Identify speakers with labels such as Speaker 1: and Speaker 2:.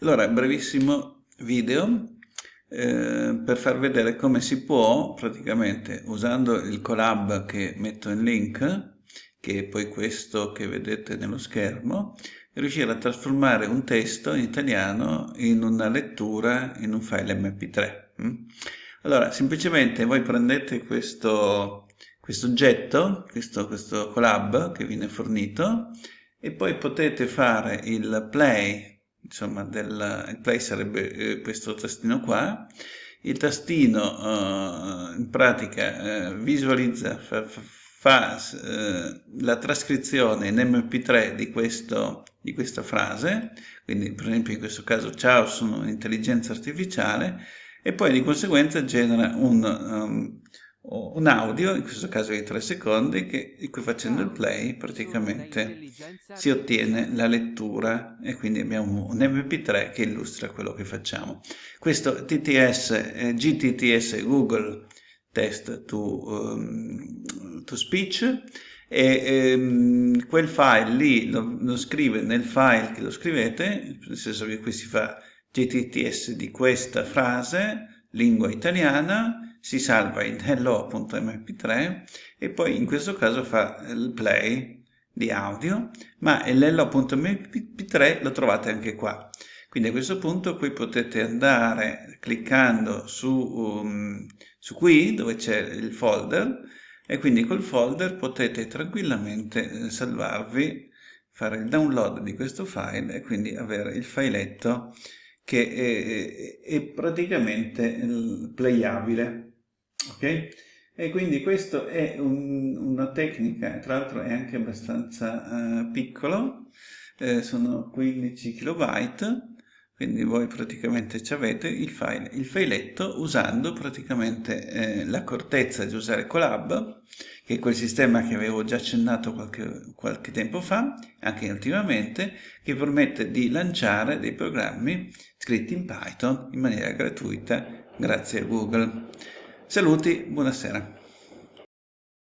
Speaker 1: Allora, brevissimo video eh, per far vedere come si può, praticamente, usando il collab che metto in link, che è poi questo che vedete nello schermo, riuscire a trasformare un testo in italiano in una lettura in un file mp3. Mm? Allora, semplicemente voi prendete questo, questo oggetto, questo, questo collab che viene fornito, e poi potete fare il play insomma, del, play sarebbe eh, questo tastino qua, il tastino eh, in pratica eh, visualizza, fa, fa eh, la trascrizione in mp3 di, questo, di questa frase, quindi per esempio in questo caso ciao sono un'intelligenza artificiale, e poi di conseguenza genera un, um, un audio, in questo caso di 3 secondi, che, di cui facendo il play praticamente si ottiene la lettura e quindi abbiamo un mp3 che illustra quello che facciamo. Questo TTS, eh, GTTS Google Test to, um, to Speech e um, quel file lì lo, lo, scrive nel file che lo scrivete, nel senso che qui si fa GTTS di questa frase, lingua italiana, si salva in hello.mp3 e poi in questo caso fa il play di audio, ma l'hello.mp3 lo trovate anche qua. Quindi a questo punto qui potete andare cliccando su, um, su qui dove c'è il folder e quindi col folder potete tranquillamente eh, salvarvi, fare il download di questo file e quindi avere il filetto che è, è praticamente playabile ok? E quindi questa è un, una tecnica, tra l'altro è anche abbastanza uh, piccolo, eh, sono 15 kilobyte, quindi voi praticamente ci avete il, file, il filetto usando praticamente eh, l'accortezza di usare Colab, che è quel sistema che avevo già accennato qualche, qualche tempo fa, anche ultimamente, che permette di lanciare dei programmi scritti in Python in maniera gratuita grazie a Google. Saluti, buonasera.